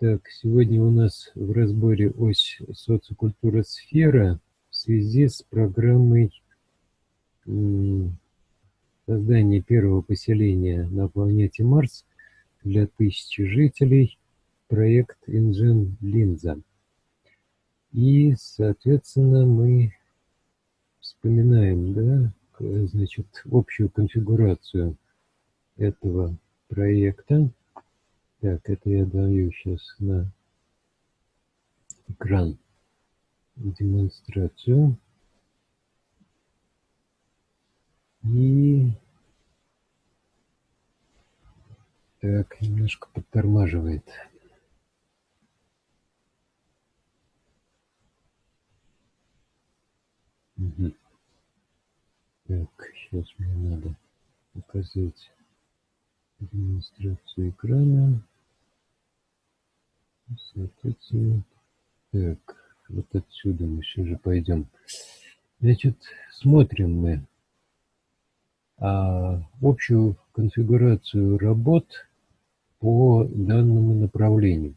Так, сегодня у нас в разборе ось социокультура сфера в связи с программой создания первого поселения на планете Марс для тысячи жителей, проект Инжен Линза. И, соответственно, мы вспоминаем, да, значит, общую конфигурацию этого проекта. Так, это я даю сейчас на экран демонстрацию. И так, немножко подтормаживает. Угу. Так, сейчас мне надо показать демонстрацию экрана. Соответственно, так, вот отсюда мы сейчас же пойдем. Значит, смотрим мы а, общую конфигурацию работ по данному направлению.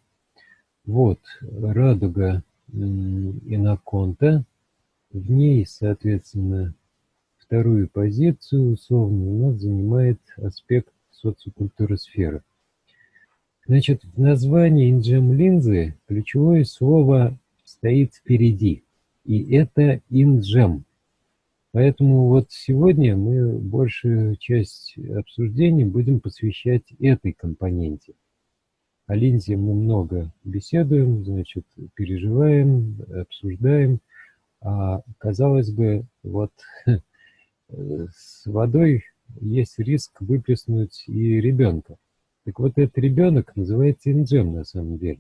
Вот радуга иноконта, в ней, соответственно, вторую позицию условно у нас занимает аспект социокультуры сферы. Значит, в названии инджем-линзы ключевое слово стоит впереди, и это инджем. Поэтому вот сегодня мы большую часть обсуждений будем посвящать этой компоненте. О линзе мы много беседуем, значит, переживаем, обсуждаем. А, казалось бы, вот с водой есть риск выплеснуть и ребенка. Так вот, этот ребенок называется инджем на самом деле.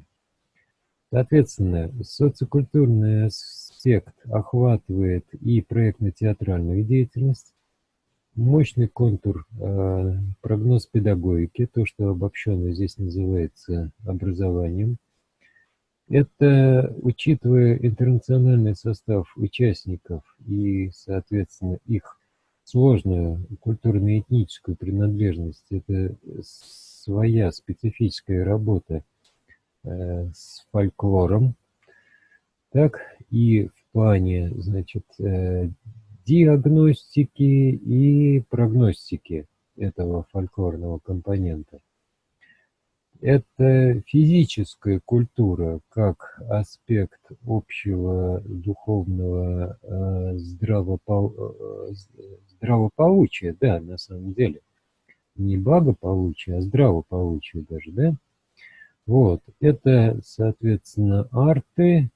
Соответственно, социокультурный аспект охватывает и проектно-театральную деятельность, мощный контур э, прогноз педагогики, то, что обобщенно здесь называется образованием. Это, учитывая интернациональный состав участников и, соответственно, их сложную культурно-этническую принадлежность, это своя специфическая работа э, с фольклором, так и в плане, значит, э, диагностики и прогностики этого фольклорного компонента. Это физическая культура как аспект общего духовного э. Э, здравополучия, да, на самом деле. Не благополучия, а здравополучия даже, да. Вот, это, соответственно, арты,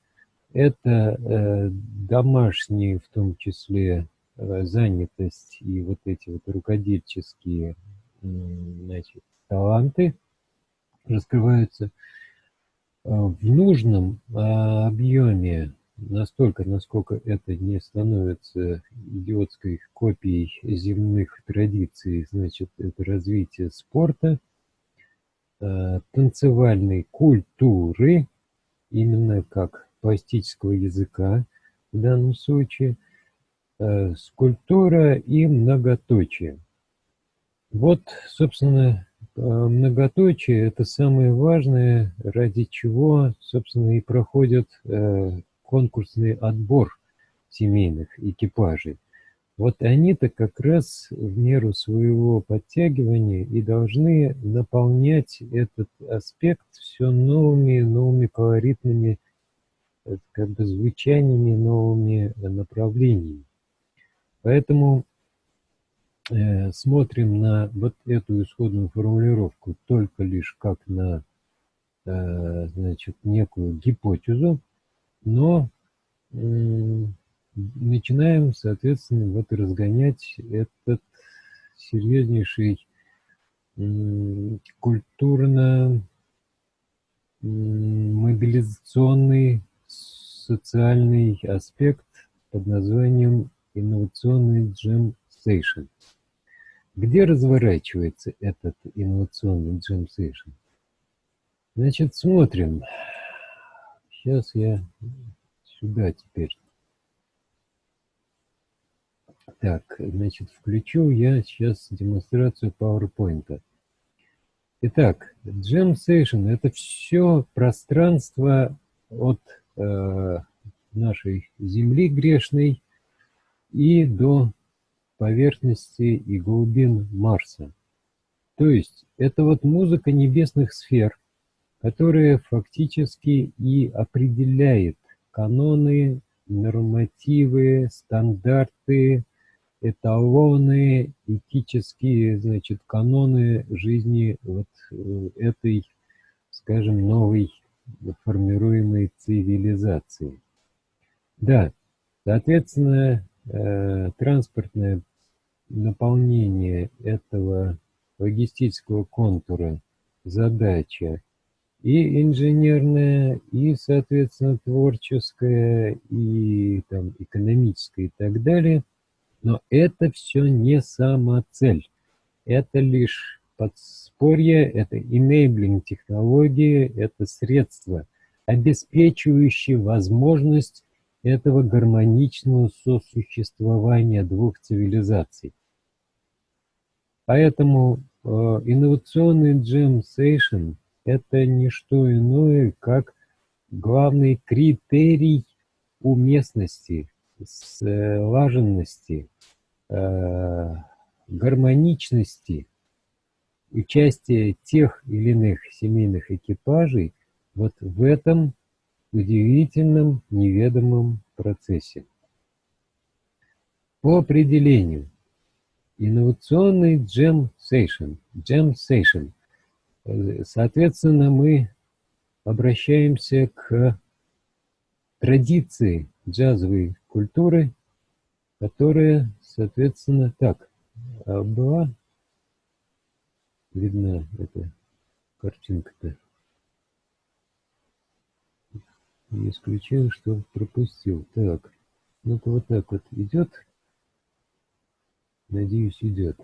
это э, домашние, в том числе, э, занятость и вот эти вот рукодельческие, э, значит, таланты раскрываются э, в нужном э, объеме настолько, насколько это не становится идиотской копией земных традиций, значит, это развитие спорта, э, танцевальной культуры, именно как пластического языка в данном случае, э, скульптура и многоточие. Вот, собственно, э, многоточие – это самое важное, ради чего, собственно, и проходят конкурсный отбор семейных экипажей. Вот они-то как раз в меру своего подтягивания и должны наполнять этот аспект все новыми, новыми колоритными э, как бы звучаниями, новыми направлениями. Поэтому э, смотрим на вот эту исходную формулировку только лишь как на э, значит, некую гипотезу, но начинаем, соответственно, вот разгонять этот серьезнейший культурно мобилизационный социальный аспект под названием инновационный джем сейшн. Где разворачивается этот инновационный джем сейшн? Значит, смотрим. Сейчас я сюда теперь. Так, значит, включу я сейчас демонстрацию PowerPoint. Итак, Jam Session – это все пространство от э, нашей Земли грешной и до поверхности и глубин Марса. То есть это вот музыка небесных сфер, которая фактически и определяет каноны, нормативы, стандарты, эталоны, этические, значит, каноны жизни вот э, этой, скажем, новой формируемой цивилизации. Да, соответственно, э, транспортное наполнение этого логистического контура задача и инженерная, и, соответственно, творческая, и там, экономическая и так далее. Но это все не самоцель. Это лишь подспорье, это enabling технологии, это средство, обеспечивающее возможность этого гармоничного сосуществования двух цивилизаций. Поэтому э, инновационный Jam Session – это не что иное, как главный критерий уместности, слаженности, э, гармоничности участия тех или иных семейных экипажей вот в этом удивительном неведомом процессе. По определению, инновационный Jam Session, соответственно, мы обращаемся к традиции джазовой культуры, которая, соответственно, так, а была видна эта картинка-то. Не исключаю, что пропустил. Так, ну-ка вот так вот идет. Надеюсь, идет.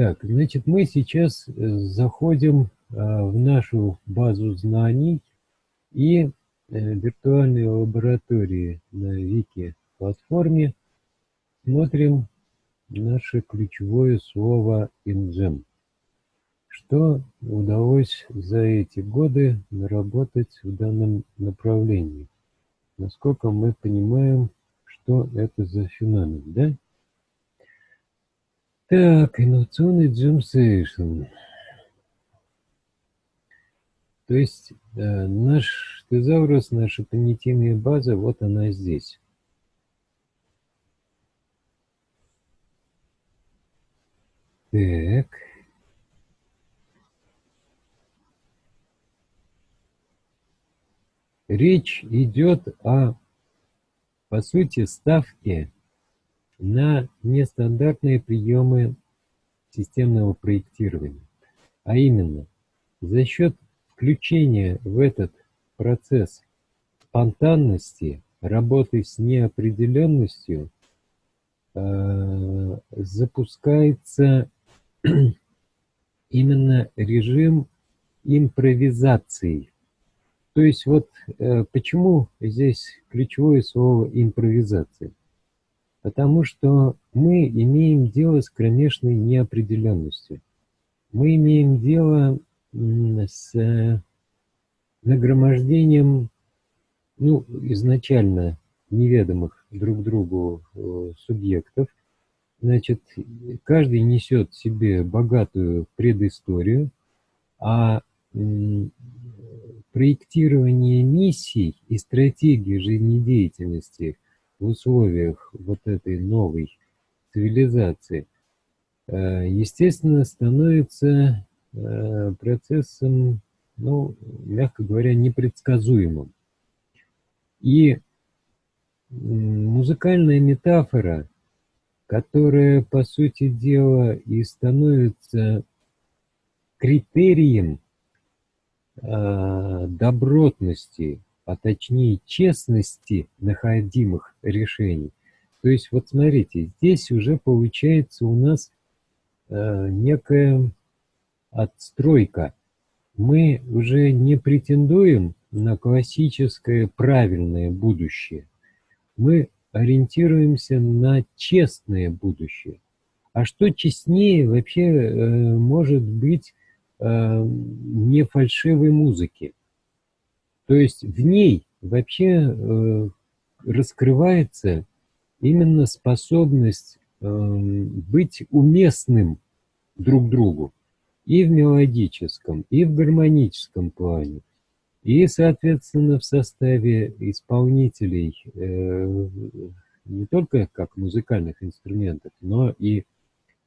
Так, значит, мы сейчас э, заходим а, в нашу базу знаний и э, виртуальной лаборатории на Вики платформе смотрим наше ключевое слово InGem что удалось за эти годы наработать в данном направлении? Насколько мы понимаем, что это за феномен, да? Так, инновационный джемсейшн. То есть э, наш тезаурус, наша понятийная база, вот она здесь. Так. Речь идет о, по сути, ставке на нестандартные приемы системного проектирования. А именно, за счет включения в этот процесс спонтанности, работы с неопределенностью, э, запускается именно режим импровизации то есть вот э, почему здесь ключевое слово импровизация? Потому что мы имеем дело с кромешной неопределенностью. Мы имеем дело с э, нагромождением, ну, изначально неведомых друг другу э, субъектов. Значит, каждый несет себе богатую предысторию, а проектирование миссий и стратегии жизнедеятельности в условиях вот этой новой цивилизации, э, естественно, становится э, процессом, ну, мягко говоря, непредсказуемым. И музыкальная метафора, которая, по сути дела, и становится критерием Э, добротности, а точнее честности находимых решений. То есть вот смотрите, здесь уже получается у нас э, некая отстройка. Мы уже не претендуем на классическое правильное будущее. Мы ориентируемся на честное будущее. А что честнее вообще э, может быть э, не фальшивой музыки. То есть в ней вообще э, раскрывается именно способность э, быть уместным друг другу и в мелодическом, и в гармоническом плане. И, соответственно, в составе исполнителей э, не только как музыкальных инструментов, но и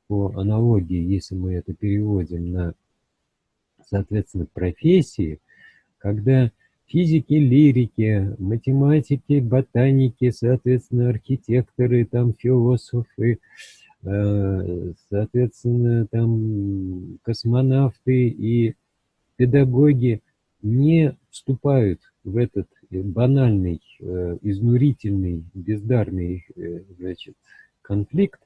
по аналогии, если мы это переводим на, соответственно, профессии, когда физики, лирики, математики, ботаники, соответственно, архитекторы, там, философы, э, соответственно, там, космонавты и педагоги не вступают в этот банальный, э, изнурительный, бездарный значит, конфликт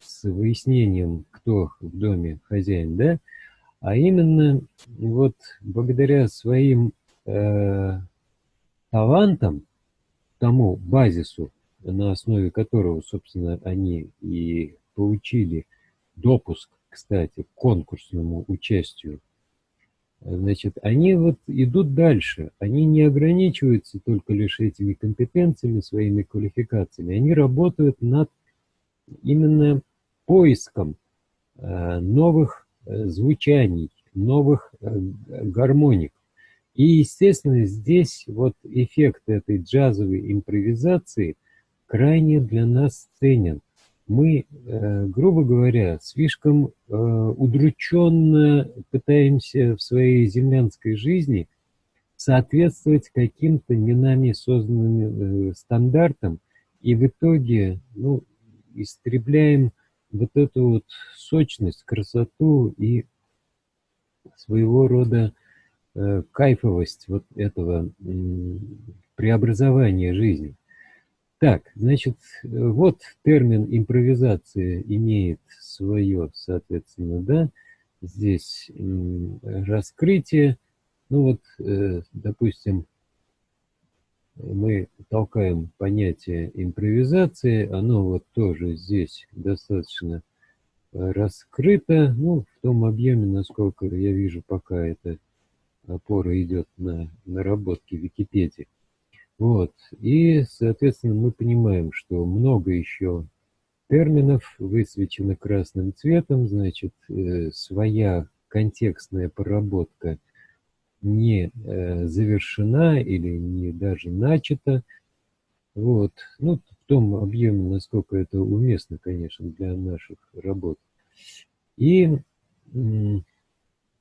с выяснением, кто в доме хозяин, да, а именно вот благодаря своим э, талантам, тому базису, на основе которого, собственно, они и получили допуск, кстати, к конкурсному участию, значит, они вот идут дальше. Они не ограничиваются только лишь этими компетенциями, своими квалификациями. Они работают над именно поиском э, новых э, звучаний, новых э, гармоник. И, естественно, здесь вот эффект этой джазовой импровизации крайне для нас ценен. Мы, грубо говоря, слишком удрученно пытаемся в своей землянской жизни соответствовать каким-то не нами созданным стандартам, и в итоге ну, истребляем вот эту вот сочность, красоту и своего рода э, кайфовость вот этого э, преобразования жизни. Так, значит, вот термин импровизация имеет свое, соответственно, да, здесь э, раскрытие, ну вот, э, допустим, мы толкаем понятие импровизации, оно вот тоже здесь достаточно э, раскрыто, ну, в том объеме, насколько я вижу, пока эта опора идет на наработки Википедии. Вот, и, соответственно, мы понимаем, что много еще терминов высвечено красным цветом, значит, э, своя контекстная проработка не э, завершена или не даже начата. Вот. Ну, в том объеме, насколько это уместно, конечно, для наших работ. И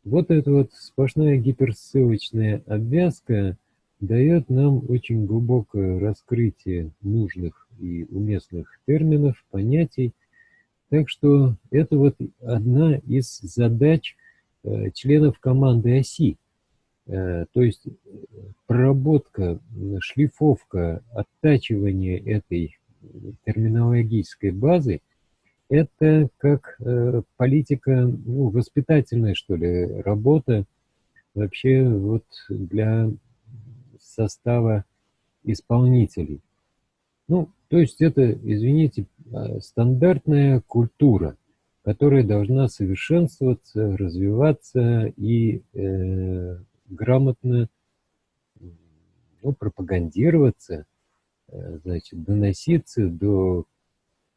вот эта вот сплошная гиперссылочная обвязка дает нам очень глубокое раскрытие нужных и уместных терминов, понятий. Так что это вот одна из задач э, членов команды ОСИ Э, то есть проработка, шлифовка, оттачивание этой терминологической базы – это как э, политика, ну, воспитательная, что ли, работа вообще вот для состава исполнителей. Ну, то есть это, извините, а, стандартная культура, которая должна совершенствоваться, развиваться и э, грамотно ну, пропагандироваться, э, значит, доноситься до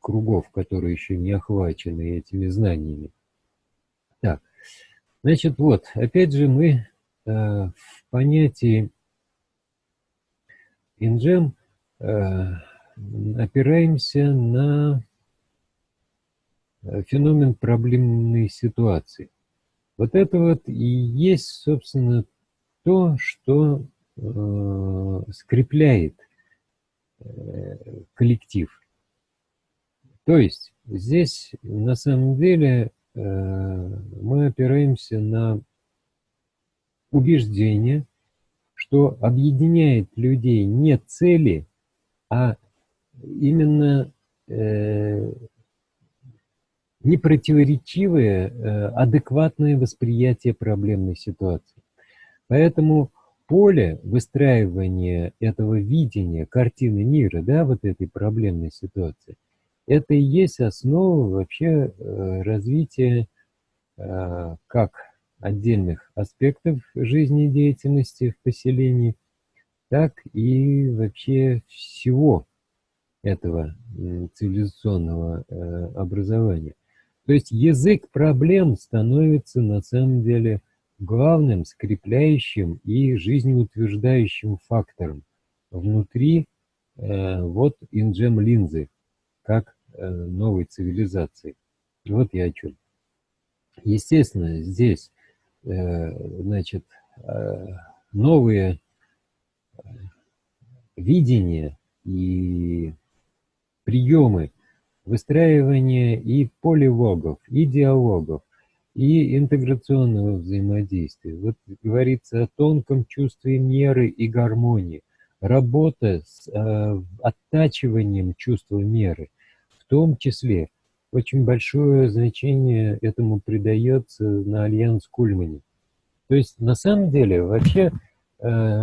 кругов, которые еще не охвачены этими знаниями. Так, значит, вот, опять же мы э, в понятии инжем э, опираемся на э, феномен проблемной ситуации. Вот это вот и есть, собственно, то, что э, скрепляет э, коллектив. То есть здесь на самом деле э, мы опираемся на убеждение, что объединяет людей не цели, а именно э, непротиворечивое, э, адекватное восприятие проблемной ситуации. Поэтому поле выстраивания этого видения, картины мира, да, вот этой проблемной ситуации, это и есть основа вообще э, развития э, как отдельных аспектов жизнедеятельности в поселении, так и вообще всего этого цивилизационного э, образования. То есть язык проблем становится на самом деле главным скрепляющим и жизнеутверждающим фактором внутри э, вот инджем линзы, как новой цивилизации. Вот я о чем. Естественно, здесь, э, значит, э, новые э, видения и приемы выстраивания и поливогов, и диалогов, и интеграционного взаимодействия. Вот говорится о тонком чувстве меры и гармонии, работа с э, оттачиванием чувства меры, том числе очень большое значение этому придается на Альянс Кульмане. То есть на самом деле вообще э,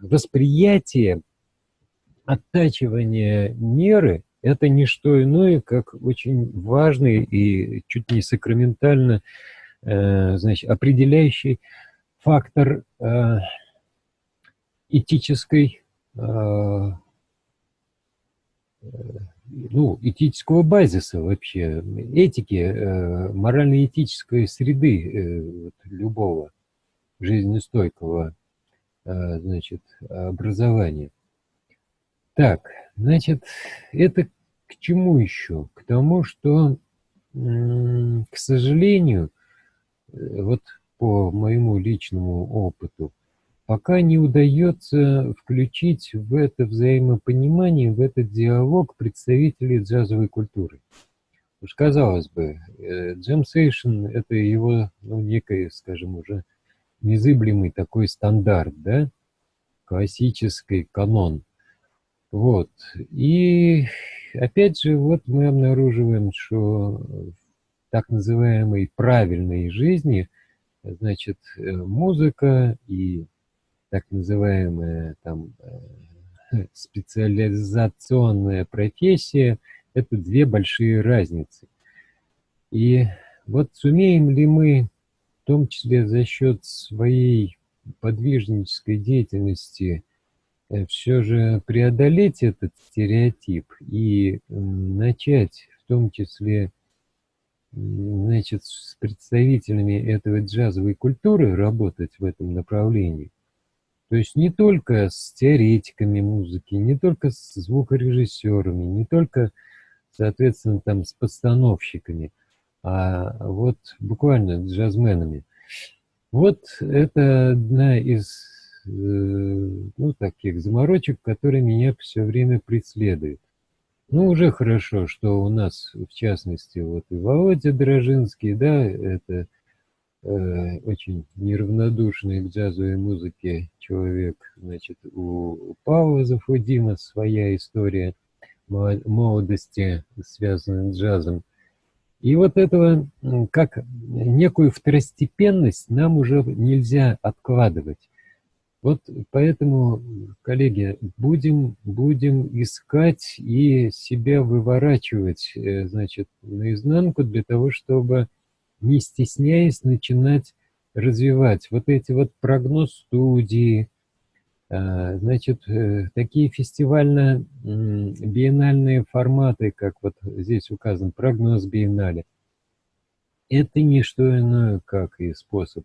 восприятие оттачивания меры – это не что иное, как очень важный и чуть не сакраментально э, значит, определяющий фактор э, этической э, ну, этического базиса вообще, этики, э, морально-этической среды э, любого жизнестойкого э, значит, образования. Так, значит, это к чему еще? К тому, что, к сожалению, вот по моему личному опыту, пока не удается включить в это взаимопонимание, в этот диалог представителей джазовой культуры. Уж казалось бы, джем сейшн – это его, ну, некий, скажем, уже незыблемый такой стандарт, да, классический канон. Вот. И опять же, вот мы обнаруживаем, что в так называемой правильной жизни, значит, музыка и так называемая там э, специализационная профессия – это две большие разницы. И вот сумеем ли мы, в том числе за счет своей подвижнической деятельности, э, все же преодолеть этот стереотип и начать в том числе значит, с представителями этого джазовой культуры работать в этом направлении, то есть не только с теоретиками музыки, не только с звукорежиссерами, не только, соответственно, там с постановщиками, а вот буквально с джазменами. Вот это одна из э, ну, таких заморочек, которые меня все время преследуют. Ну, уже хорошо, что у нас, в частности, вот и Володя Дрожинский, да, это очень неравнодушный к джазовой музыке человек. Значит, у Павла Зафудима своя история молодости, связанная с джазом. И вот этого, как некую второстепенность, нам уже нельзя откладывать. Вот поэтому, коллеги, будем, будем искать и себя выворачивать, э, значит, наизнанку для того, чтобы не стесняясь начинать развивать. Вот эти вот прогноз-студии, а, значит, э, такие фестивально-биеннальные форматы, как вот здесь указан прогноз биеннале, это не что иное, как и способ,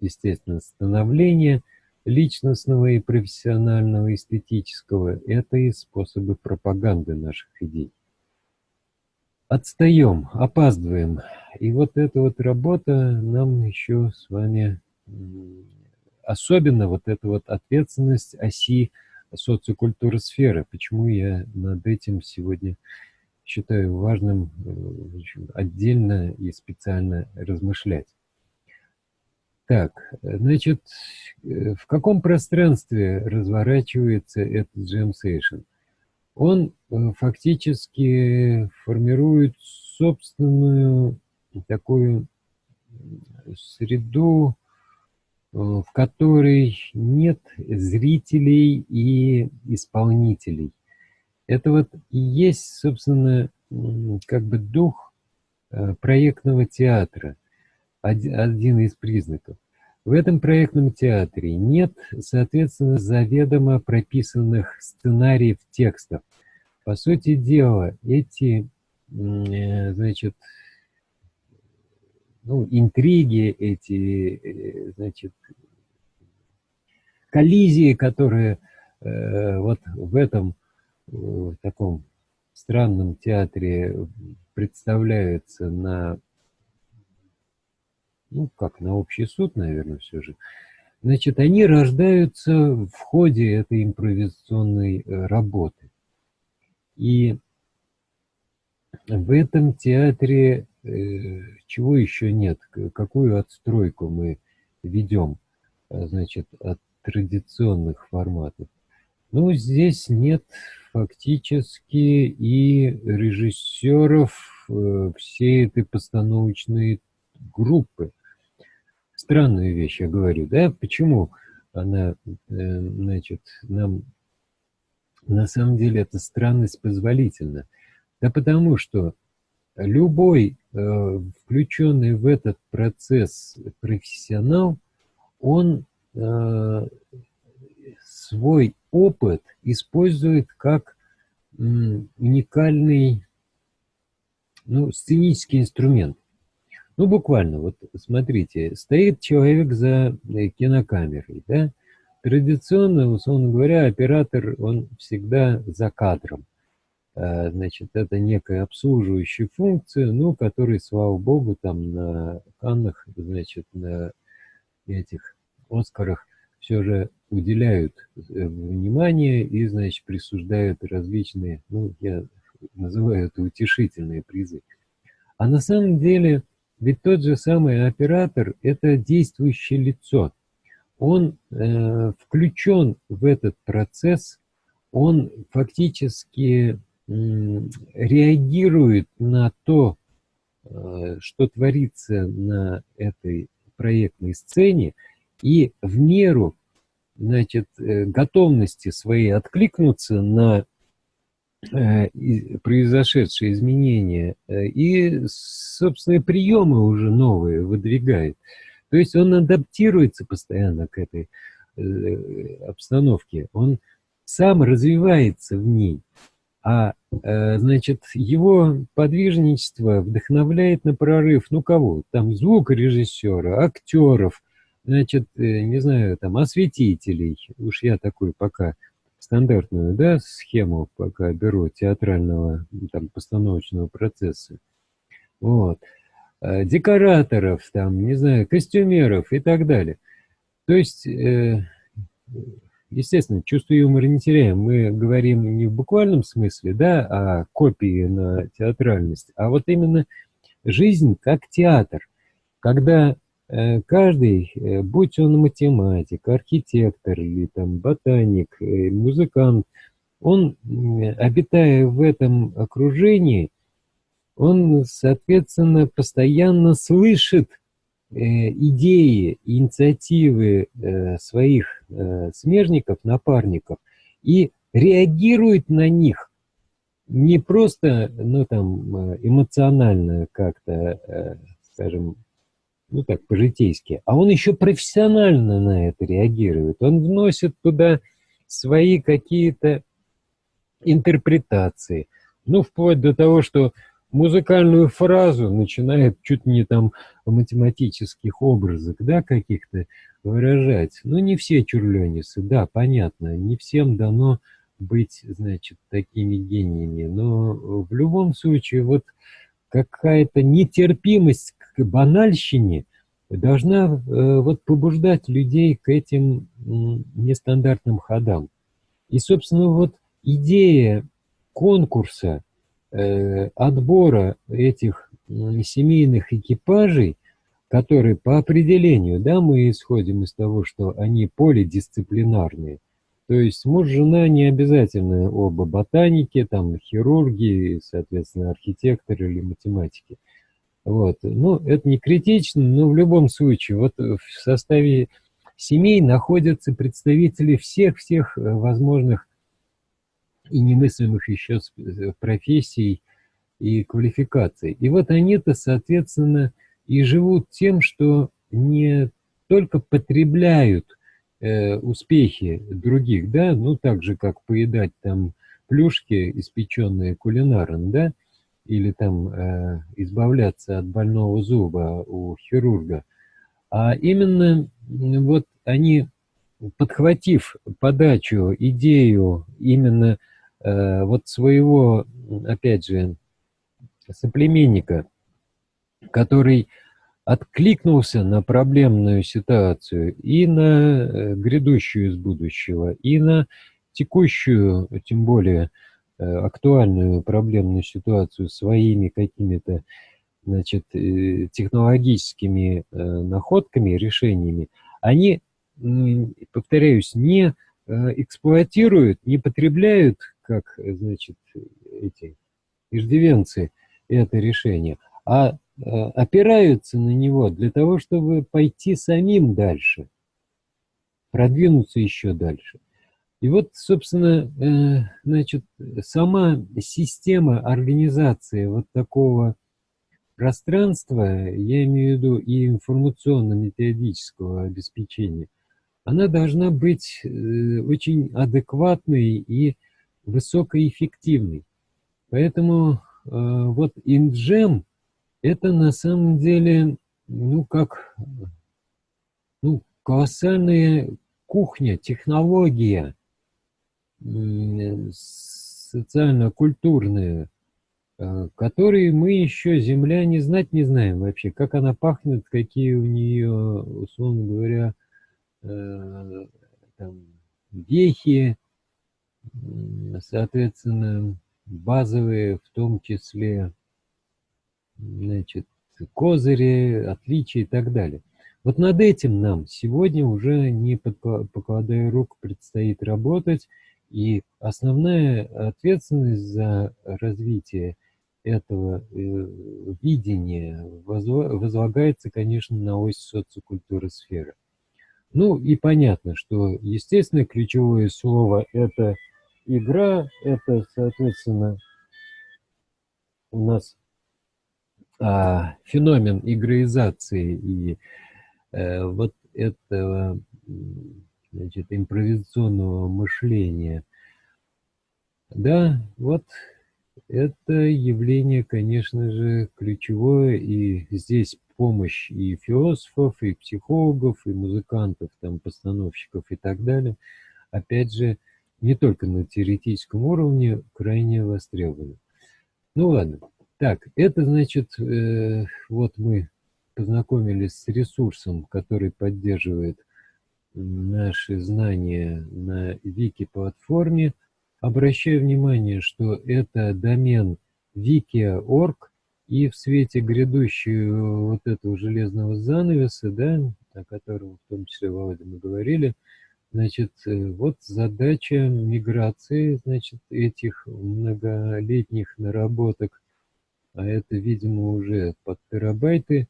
естественно, становления личностного и профессионального, эстетического, это и способы пропаганды наших идей отстаем, опаздываем. И вот эта вот работа нам еще с вами, особенно вот эта вот ответственность оси социокультуры сферы. Почему я над этим сегодня считаю важным э, отдельно и специально размышлять. Так, значит, э, в каком пространстве разворачивается этот джем сейшн? Он э, фактически формирует собственную такую среду, э, в которой нет зрителей и исполнителей. Это вот и есть, собственно, как бы дух э, проектного театра. один из признаков. В этом проектном театре нет, соответственно, заведомо прописанных сценариев текстов. По сути дела, эти, э, значит, ну, интриги, эти, э, значит, коллизии, которые э, вот в этом в таком странном театре представляются на ну, как на общий суд, наверное, все же, значит, они рождаются в ходе этой импровизационной э, работы. И в этом театре э, чего еще нет, какую отстройку мы ведем, э, значит, от традиционных форматов. Ну, здесь нет фактически и режиссеров всей этой постановочной группы странную вещь я говорю, да, почему она, э, значит, нам, на самом деле, эта странность позволительна? Да потому что любой э, включенный в этот процесс профессионал, он э, свой опыт использует как уникальный ну, сценический инструмент. Ну, буквально, вот смотрите, стоит человек за э, кинокамерой, да? Традиционно, условно говоря, оператор, он всегда за кадром. А, значит, это некая обслуживающая функция, ну, которой, слава богу, там на Каннах, значит, на этих Оскарах все же уделяют э, внимание и, значит, присуждают различные, ну, я называю это утешительные призы. А на самом деле ведь тот же самый оператор – это действующее лицо. Он э, включен в этот процесс, он фактически э, реагирует на то, э, что творится на этой проектной сцене, и в меру значит, э, готовности своей откликнуться на произошедшие изменения э, и собственные приемы уже новые выдвигает. То есть он адаптируется постоянно к этой э, обстановке, он сам развивается в ней, а значит его подвижничество вдохновляет на прорыв, ну кого? Там звукорежиссера, актеров, значит, не знаю, там осветителей, уж я такой пока стандартную да, схему пока беру театрального там, постановочного процесса. Вот. А, декораторов, там, не знаю, костюмеров и так далее. То есть, э, естественно, чувство юмора не теряем. Мы говорим не в буквальном смысле, да, а копии на театральность, а вот именно жизнь как театр. Когда Э, каждый, э, будь он математик, архитектор или там ботаник, э, музыкант, он, обитая в этом окружении, он, соответственно, постоянно слышит идеи, инициативы своих смежников, напарников и реагирует на них не просто, ну, там, эмоционально как-то, скажем, ну так, по-житейски, а он еще профессионально на это реагирует. Он вносит туда свои какие-то интерпретации. Ну, вплоть до того, что музыкальную фразу начинает чуть не там в математических образах, да, каких-то выражать. Ну, не все чурленисы, да, понятно, не всем дано быть, значит, такими гениями, но в любом случае вот какая-то нетерпимость банальщине должна э, вот побуждать людей к этим нестандартным ходам. И, собственно, вот идея конкурса, э, отбора этих семейных экипажей, которые по определению, да, мы исходим из того, что они полидисциплинарные, то есть муж, жена не обязательно оба ботаники, там хирурги, соответственно, архитекторы или математики. Вот. Ну, это не критично, но в любом случае, вот в составе семей находятся представители всех-всех э, возможных и немыслимых еще э, профессий и квалификаций. И вот они-то, соответственно, и живут тем, что не только потребляют э, успехи других, да, ну так же, как поедать там плюшки, испеченные кулинаром, да, или там э, избавляться от больного зуба у хирурга, а именно вот они, подхватив подачу, идею именно э, вот своего, опять же, соплеменника, который откликнулся на проблемную ситуацию и на э, грядущую из будущего, и на текущую, тем более э, актуальную проблемную ситуацию своими какими-то значит, э, технологическими находками, решениями, они, повторяюсь, не эксплуатируют, не потребляют, как, значит, эти иждивенцы, это решение, а э, опираются на него для того, чтобы пойти самим дальше, продвинуться еще дальше. И вот, собственно, э, значит, сама система организации вот такого пространства, я имею в виду и информационно-методического обеспечения, она должна быть э, очень адекватной и высокоэффективной. Поэтому вот InGEM это на самом деле, ну, как, ну, колоссальная кухня, технология социально-культурная, э, которые мы еще, земля, не знать не знаем вообще, как она пахнет, какие у нее, условно говоря, э, там, вехи, соответственно, базовые, в том числе значит, козыри, отличия и так далее. Вот над этим нам сегодня уже не покладая рук предстоит работать, и основная ответственность за развитие этого э, видения возлагается, конечно, на ось социокультуры сферы. Ну и понятно, что, естественно, ключевое слово – это игра, это, соответственно, у нас а, феномен игроизации и э, вот этого значит, импровизационного мышления, да, вот это явление, конечно же, ключевое, и здесь помощь и философов, и психологов, и музыкантов, там, постановщиков и так далее, опять же, не только на теоретическом уровне, крайне востребованы. Ну ладно. Так, это значит, э, вот мы познакомились с ресурсом, который поддерживает наши знания на вики-платформе. Обращаю внимание, что это домен wiki.org, и в свете грядущего вот этого железного занавеса, да, о котором в том числе, Володя, мы говорили, значит, э, вот задача миграции, значит, этих многолетних наработок а это, видимо, уже под терабайты,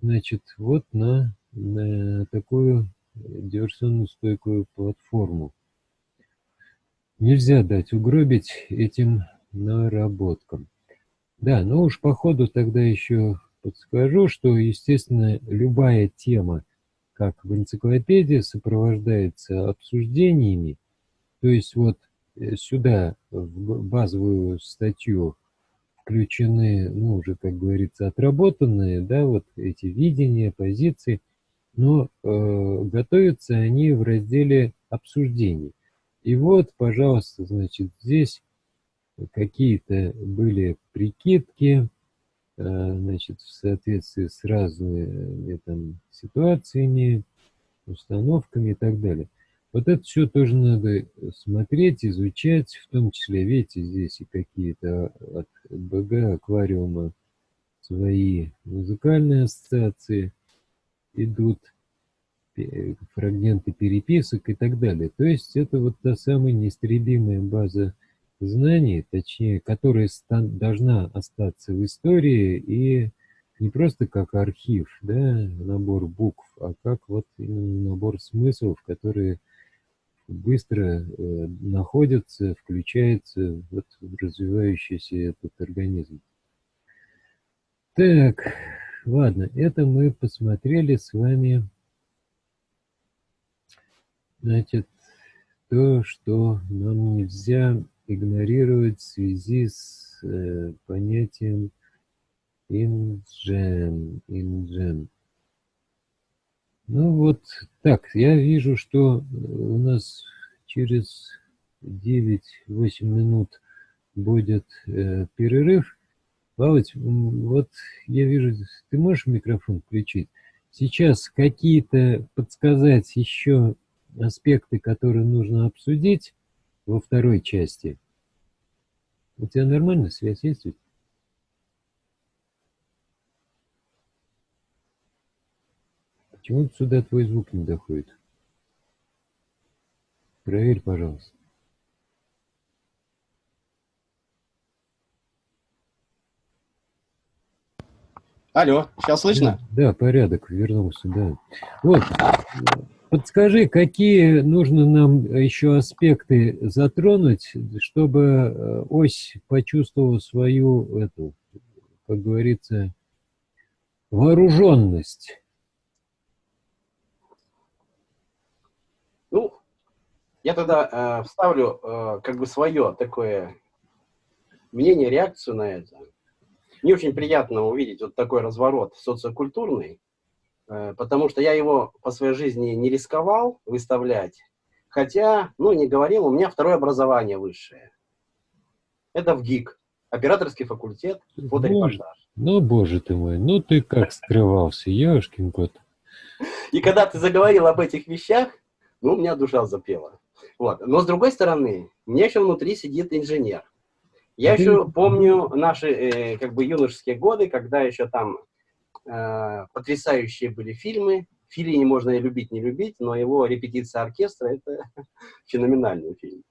значит, вот на, на такую диверсионную стойкую платформу. Нельзя дать угробить этим наработкам. Да, ну уж по ходу тогда еще подскажу, что, естественно, любая тема, как в энциклопедии, сопровождается обсуждениями. То есть вот э, сюда, в базовую статью, включены, ну, уже, как говорится, отработанные, да, вот эти видения, позиции, но э, готовятся они в разделе обсуждений. И вот, пожалуйста, значит, здесь какие-то были прикидки, э, значит, в соответствии с разными там ситуациями, установками и так далее. Вот это все тоже надо смотреть, изучать, в том числе, видите, здесь и какие-то от БГ, аквариума свои музыкальные ассоциации идут, фрагменты переписок и так далее. То есть это вот та самая неистребимая база знаний, точнее, которая должна остаться в истории и не просто как архив, да, набор букв, а как вот именно набор смыслов, которые быстро э, находится, включается вот, в развивающийся этот организм. Так, ладно, это мы посмотрели с вами, значит, то, что нам нельзя игнорировать в связи с э, понятием инжен, инжен. Ну вот так, я вижу, что у нас через 9-8 минут будет э, перерыв. Володь, вот я вижу, ты можешь микрофон включить? Сейчас какие-то подсказать еще аспекты, которые нужно обсудить во второй части. У тебя нормально связь есть? Почему сюда твой звук не доходит? Проверь, пожалуйста. Алло, сейчас слышно? Да, да, порядок, вернулся, да. Вот, подскажи, какие нужно нам еще аспекты затронуть, чтобы э, ось почувствовала свою, эту, как говорится, вооруженность? Ну, я тогда э, вставлю э, как бы свое такое мнение, реакцию на это. Мне очень приятно увидеть вот такой разворот социокультурный, э, потому что я его по своей жизни не рисковал выставлять, хотя, ну, не говорил, у меня второе образование высшее. Это в ГИК, операторский факультет, фоторепортаж. Ну, боже ты мой, ну ты как скрывался, ешкин кот. И когда ты заговорил об этих вещах, ну, у меня душа запела. Вот. Но с другой стороны, у меня еще внутри сидит инженер. Я еще помню наши э, как бы юношеские годы, когда еще там э, потрясающие были фильмы. Филини можно и любить, не любить, но его «Репетиция оркестра» — это феноменальный фильм.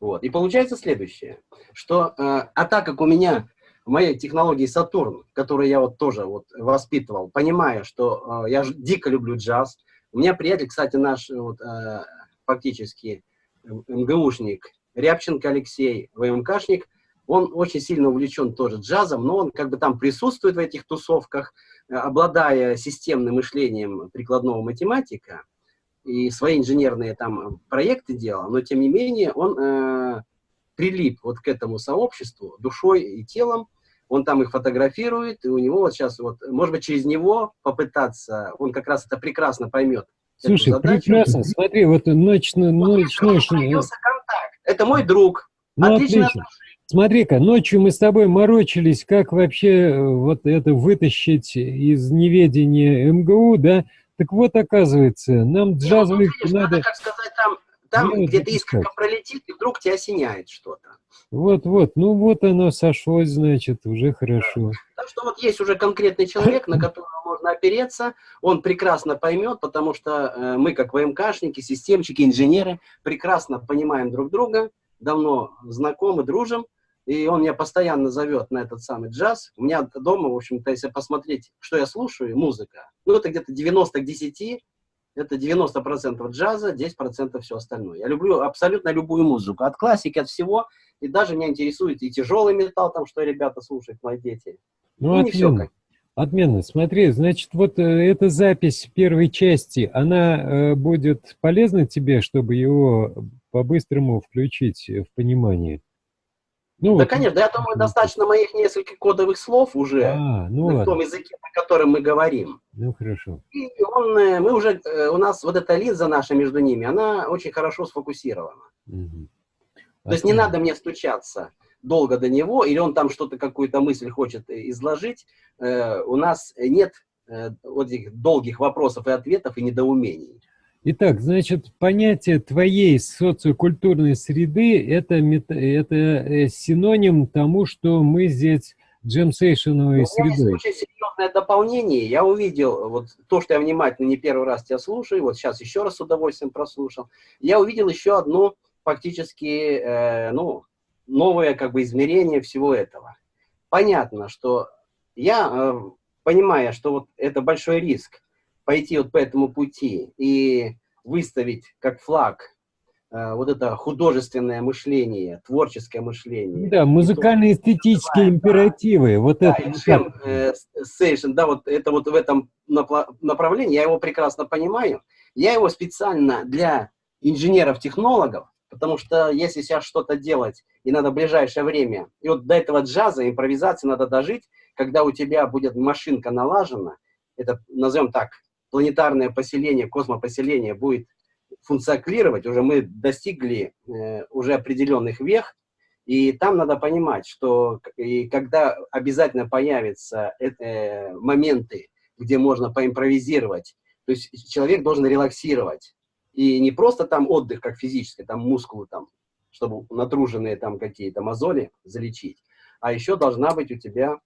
Вот. И получается следующее, что, э, а так как у меня в моей технологии Сатурн, которую я вот тоже вот воспитывал, понимая, что э, я дико люблю джаз, у меня приятель, кстати, наш вот, э, фактически МГУшник, Рябченко Алексей, ВМКшник, он очень сильно увлечен тоже джазом, но он как бы там присутствует в этих тусовках, э, обладая системным мышлением прикладного математика, и свои инженерные там проекты делал, но тем не менее он э, прилип вот к этому сообществу душой и телом, он там их фотографирует, и у него вот сейчас вот, может быть, через него попытаться, он как раз это прекрасно поймет. Слушай, прекрасно, смотри, вот ночной... Ночной. Это мой друг. Ну, отлично. отлично. Смотри-ка, ночью мы с тобой морочились, как вообще э, вот это вытащить из неведения МГУ, да? Так вот, оказывается, нам джазовых ну, надо... надо... как сказать, там, там где-то искорка пролетит, и вдруг тебя осеняет что-то. Вот-вот, ну вот оно сошлось, значит, уже хорошо. Так что вот есть уже конкретный человек, на которого можно опереться, он прекрасно поймет, потому что э, мы, как ВМКшники, системщики, инженеры, прекрасно понимаем друг друга, давно знакомы, дружим, и он меня постоянно зовет на этот самый джаз. У меня дома, в общем-то, если посмотреть, что я слушаю, музыка, ну, это где-то 90 к 10, это 90% джаза, 10% все остальное. Я люблю абсолютно любую музыку, от классики, от всего, и даже меня интересует и тяжелый металл, там, что ребята слушают, мои дети. Ну, ну не все как. Отменно. Смотри, значит, вот э, эта запись первой части, она э, будет полезна тебе, чтобы его по-быстрому включить в понимание? Ну, да, вот, конечно, я думаю, достаточно моих нескольких кодовых слов уже а, ну, на ладно. том языке, на котором мы говорим. Ну, хорошо. И он, э, мы уже, э, у нас вот эта линза наша между ними, она очень хорошо сфокусирована. Угу. То есть не надо мне стучаться долго до него, или он там что-то, какую-то мысль хочет э, изложить. У нас нет вот этих долгих вопросов и ответов и недоумений. Итак, значит, понятие твоей социокультурной среды это, это э, синоним тому, что мы здесь джемсейшеновой средой. очень серьезное дополнение. Я увидел вот то, что я внимательно не первый раз тебя слушаю, вот сейчас еще раз с удовольствием прослушал. Я увидел еще одно фактически, э, ну, новое как бы измерение всего этого. Понятно, что я, э, понимая, что вот это большой риск, пойти вот по этому пути и выставить как флаг э, вот это художественное мышление, творческое мышление. Да, музыкально-эстетические императивы, да, вот да, это. Джем э, Station, да, вот это вот в этом направлении, я его прекрасно понимаю. Я его специально для инженеров-технологов, потому что если сейчас что-то делать, и надо в ближайшее время, и вот до этого джаза, импровизации надо дожить, когда у тебя будет машинка налажена, это, назовем так, планетарное поселение, космопоселение будет функционировать, уже мы достигли э, уже определенных вех, и там надо понимать, что и когда обязательно появятся э, э, моменты, где можно поимпровизировать, то есть человек должен релаксировать. И не просто там отдых, как физический, там мускулы, там, чтобы натруженные там какие-то мозоли залечить, а еще должна быть у тебя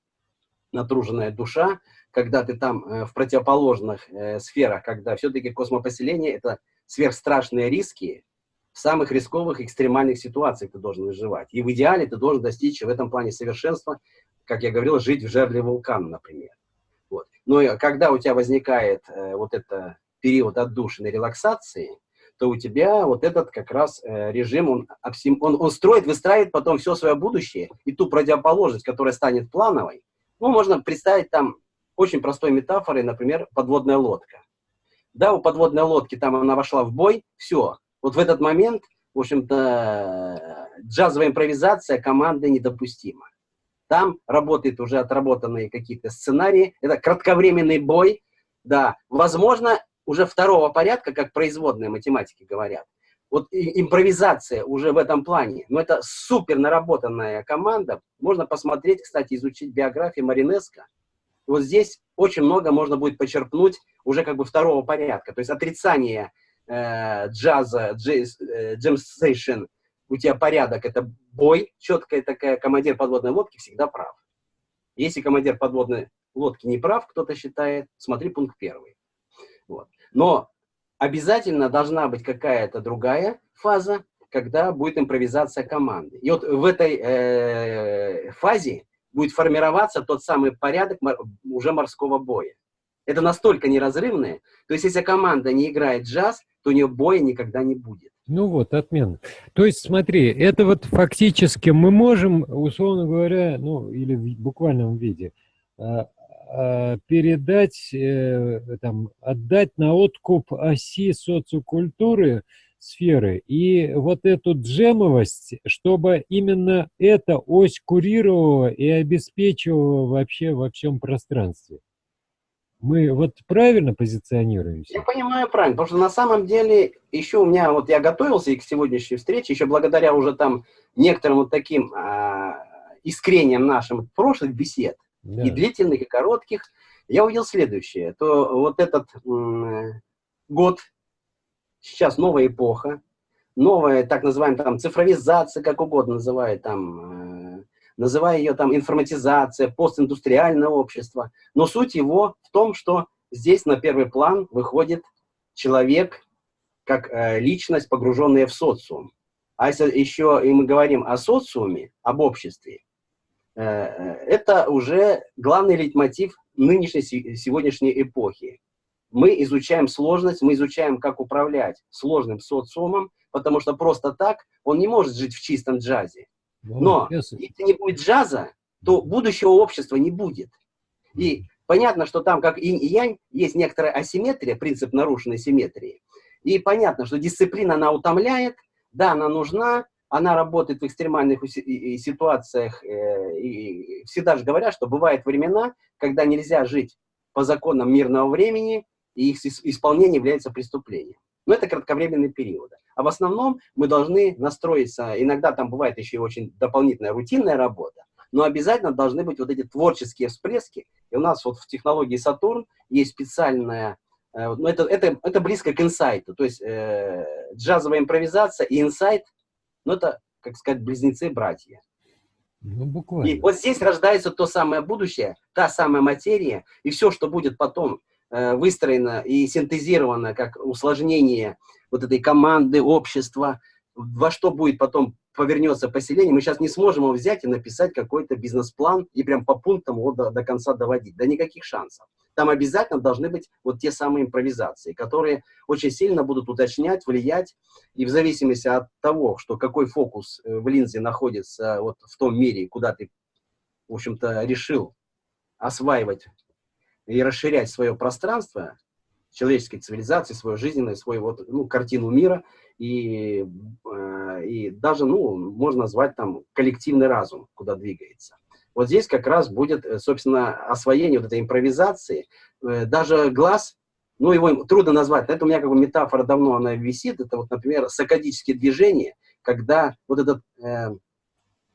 натруженная душа, когда ты там э, в противоположных э, сферах, когда все-таки космопоселение – это сверхстрашные риски, в самых рисковых экстремальных ситуациях ты должен выживать. И в идеале ты должен достичь в этом плане совершенства, как я говорил, жить в жерле вулкана, например. Вот. Но когда у тебя возникает э, вот этот период отдушины релаксации, то у тебя вот этот как раз э, режим, он, он, он строит, выстраивает потом все свое будущее, и ту противоположность, которая станет плановой, ну, можно представить там очень простой метафорой, например, подводная лодка. Да, у подводной лодки там она вошла в бой, все. Вот в этот момент, в общем-то, джазовая импровизация команды недопустима. Там работают уже отработанные какие-то сценарии. Это кратковременный бой. Да, возможно, уже второго порядка, как производные математики говорят. Вот импровизация уже в этом плане. Но это супер наработанная команда. Можно посмотреть, кстати, изучить биографию Маринеско. Вот здесь очень много можно будет почерпнуть уже как бы второго порядка. То есть отрицание э, джаза, джейс, э, у тебя порядок, это бой, четкая такая, командир подводной лодки всегда прав. Если командир подводной лодки не прав, кто-то считает, смотри пункт первый. Вот. Но обязательно должна быть какая-то другая фаза, когда будет импровизация команды. И вот в этой э, фазе будет формироваться тот самый порядок уже морского боя. Это настолько неразрывное. То есть, если команда не играет джаз, то у нее боя никогда не будет. Ну вот, отменно. То есть, смотри, это вот фактически мы можем, условно говоря, ну, или в буквальном виде, а, передать, э, там, отдать на откуп оси социокультуры сферы. И вот эту джемовость, чтобы именно эта ось курировала и обеспечивала вообще во всем пространстве. Мы вот правильно позиционируемся? Я понимаю правильно, потому что на самом деле еще у меня, вот я готовился и к сегодняшней встрече, еще благодаря уже там некоторым вот таким а, искрениям нашим прошлых бесед, да. и длительных, и коротких, я увидел следующее, то вот этот год сейчас новая эпоха, новая, так называемая там цифровизация, как угодно называют там, э, называя ее там информатизация, постиндустриальное общество. Но суть его в том, что здесь на первый план выходит человек как э, личность, погруженная в социум. А если еще и мы говорим о социуме, об обществе, это уже главный лейтмотив нынешней сегодняшней эпохи мы изучаем сложность, мы изучаем, как управлять сложным социумом, потому что просто так он не может жить в чистом джазе. Но если не будет джаза, то будущего общества не будет. И понятно, что там, как инь и янь, есть некоторая асимметрия, принцип нарушенной симметрии. И понятно, что дисциплина, она утомляет, да, она нужна, она работает в экстремальных ситуациях. Э, и всегда же говорят, что бывают времена, когда нельзя жить по законам мирного времени, и их исполнение является преступлением. Но это кратковременные периоды. А в основном мы должны настроиться, иногда там бывает еще и очень дополнительная рутинная работа, но обязательно должны быть вот эти творческие всплески. И у нас вот в технологии Сатурн есть специальная, э, ну это, это, это близко к инсайту, то есть э, джазовая импровизация и инсайт, ну это, как сказать, близнецы-братья. Ну, буквально. И вот здесь рождается то самое будущее, та самая материя, и все, что будет потом Э, выстроено и синтезировано как усложнение вот этой команды, общества, во что будет потом повернется поселение, мы сейчас не сможем его взять и написать какой-то бизнес-план и прям по пунктам его до, до конца доводить. Да никаких шансов. Там обязательно должны быть вот те самые импровизации, которые очень сильно будут уточнять, влиять, и в зависимости от того, что какой фокус э, в линзе находится вот в том мире, куда ты, в общем-то, решил осваивать и расширять свое пространство, человеческой цивилизации, свою жизненную, свою вот, ну, картину мира, и, э, и даже, ну, можно назвать там коллективный разум, куда двигается. Вот здесь как раз будет, э, собственно, освоение вот этой импровизации. Э, даже глаз, ну, его трудно назвать, это у меня как бы метафора давно она висит, это вот, например, сакадические движения, когда вот этот... Э,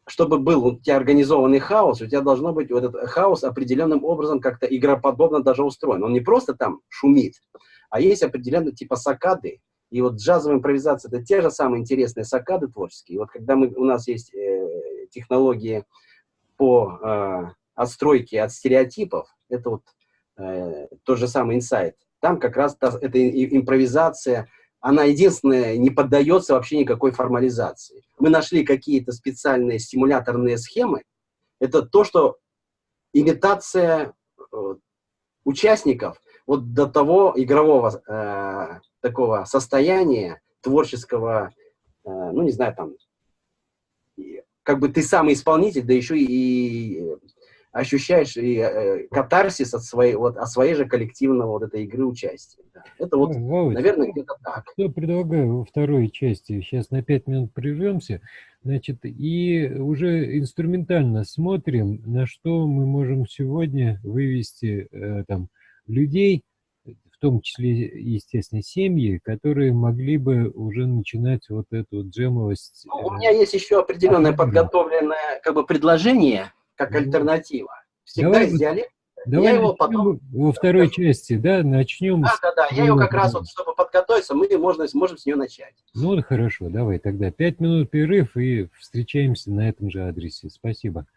чтобы был у тебя организованный хаос, у тебя должно быть вот этот хаос определенным образом как-то игроподобно даже устроен. Он не просто там шумит, а есть определенные типа сакады. И вот джазовая импровизация – это те же самые интересные сакады творческие. И вот когда мы, у нас есть э, технологии по э, отстройке от стереотипов, это вот э, тот же самый инсайт. Там как раз та, эта импровизация – она единственная не поддается вообще никакой формализации. Мы нашли какие-то специальные стимуляторные схемы. Это то, что имитация э, участников вот до того игрового э, такого состояния, творческого, э, ну не знаю, там, как бы ты самый исполнитель, да еще и ощущаешь и, э, катарсис от своей, вот, от своей же коллективного вот этой игры участия. Да. Это вот, Володь, наверное, где-то так. Я предлагаю во второй части, сейчас на пять минут прервемся, значит, и уже инструментально смотрим, на что мы можем сегодня вывести э, там людей, в том числе, естественно, семьи, которые могли бы уже начинать вот эту джемовость. Ну, у меня есть еще определенное подготовленное как бы предложение, как ну, альтернатива. Всегда давай, из диалекта. Давай я его потом... Во второй части, да, начнем. Да, да, да. Я ее как раз, вот, чтобы подготовиться, мы можно, можем с нее начать. Ну, хорошо, давай тогда. Пять минут перерыв и встречаемся на этом же адресе. Спасибо.